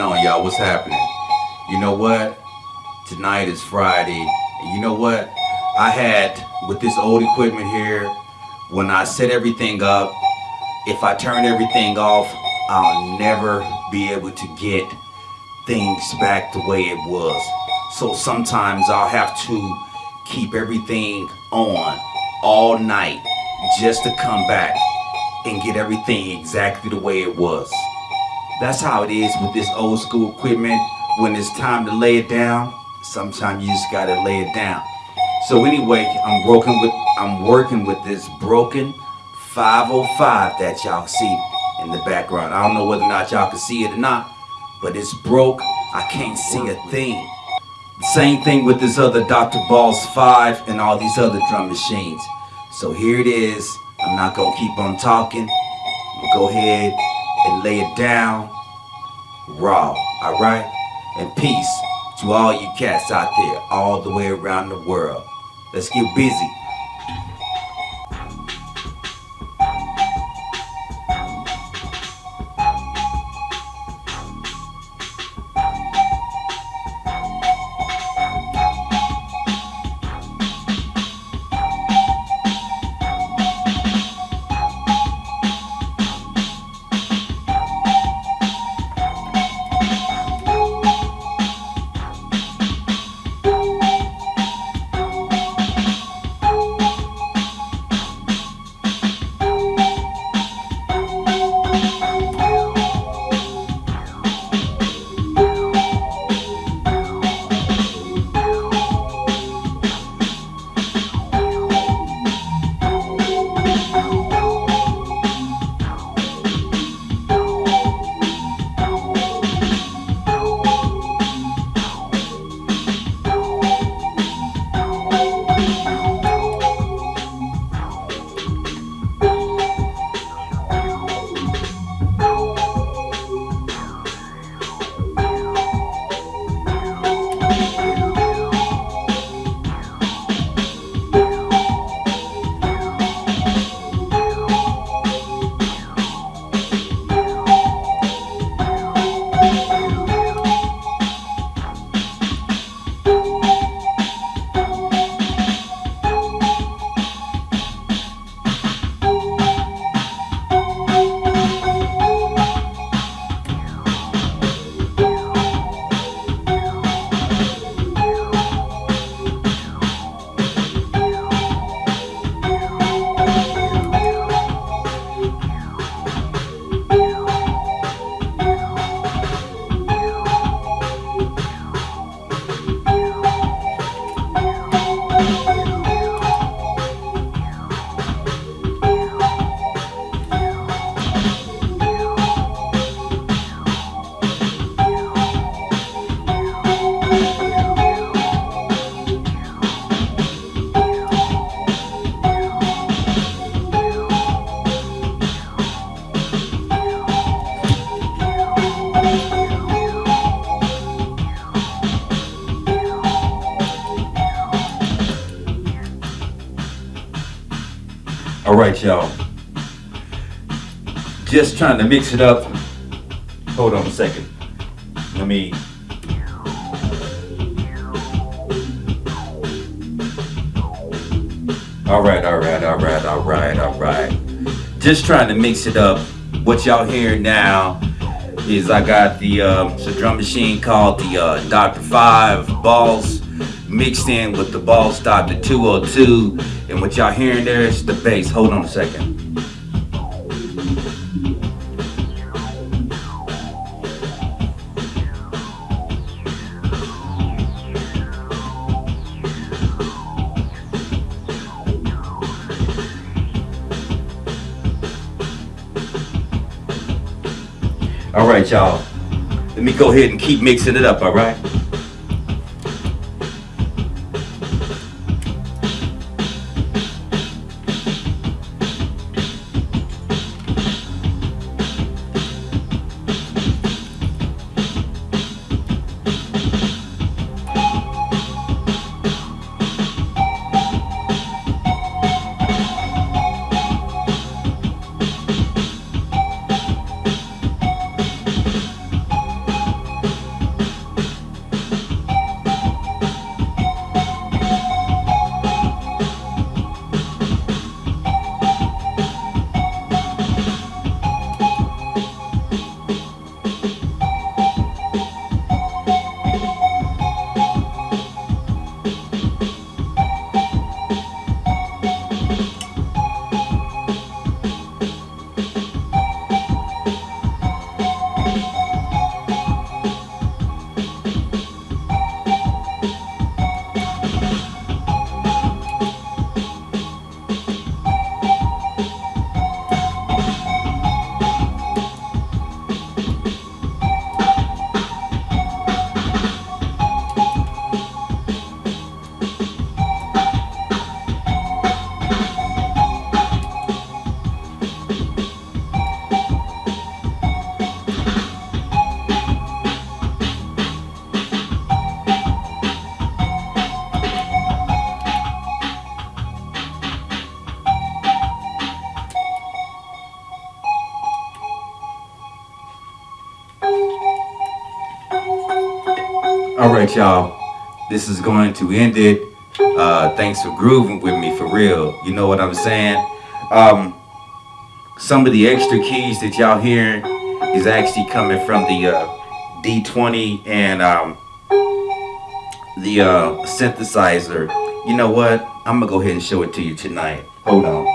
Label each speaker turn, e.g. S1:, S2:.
S1: on y'all? What's happening? You know what? Tonight is friday. And you know what? I had with this old equipment here when i set everything up if i turn everything off i'll never be able to get things back the way it was. So sometimes i'll have to keep everything on all night just to come back and get everything exactly the way it was that's how it is with this old school equipment. When it's time to lay it down, sometimes you just gotta lay it down. So anyway, I'm working with I'm working with this broken 505 that y'all see in the background. I don't know whether or not y'all can see it or not, but it's broke. I can't see a thing. Same thing with this other Dr. Boss 5 and all these other drum machines. So here it is. I'm not gonna keep on talking. I'm gonna go ahead and lay it down raw, alright? And peace to all you cats out there all the way around the world. Let's get busy. All right, y'all. Just trying to mix it up. Hold on a second. Let me. All right, all right, all right, all right, all right. Just trying to mix it up. What y'all hearing now is I got the uh, drum machine called the uh, Dr. Five Boss mixed in with the Boss Dr. 202 and what y'all hearing there is the bass. Hold on a second. All right, y'all. Let me go ahead and keep mixing it up, all right? Right, y'all. This is going to end it. Uh, thanks for grooving with me for real. You know what I'm saying? Um, some of the extra keys that y'all hearing is actually coming from the uh, D20 and um, the uh, synthesizer. You know what? I'm gonna go ahead and show it to you tonight. Hold on.